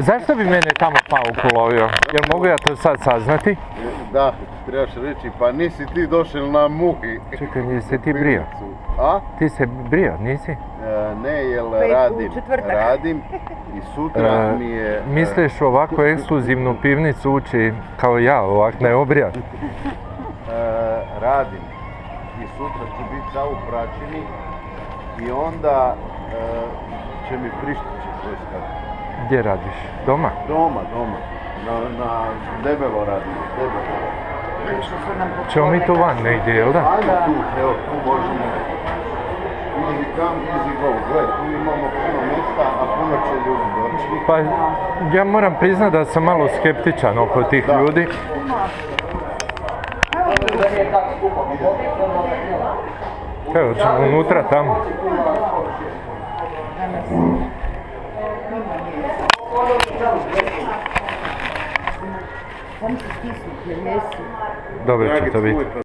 Zašto bi mene tamo pauk ulovio? Jel mogu ja to sad saznati? Da, trebaš reći, pa nisi ti došel na muhi. Čekaj, nisi ti brio? A? Ti se brio, nisi? E, ne, jel radim. Radim i sutra E, mi je... e, Misliš u ovakvu ekskluzivnu pivnicu ući kao ja, ovak neobrijat? e, radim. I sutra ću biti sa u praćini i onda će mi prištići tvoj skat. Gdje radiš? Doma? Doma, doma. Na, na debelo radim, debelo. Ćemo mi tu van negdje, jel da? Ajde tu, evo tu možemo. Easy come, easy go. Gle, tu imamo puno mjesta, a puno će ljudi doći. Pa ja moram priznat da sam malo skeptičan oko tih Da. ljudi. Evo ćemo unutra tamo. Dobro će to biti.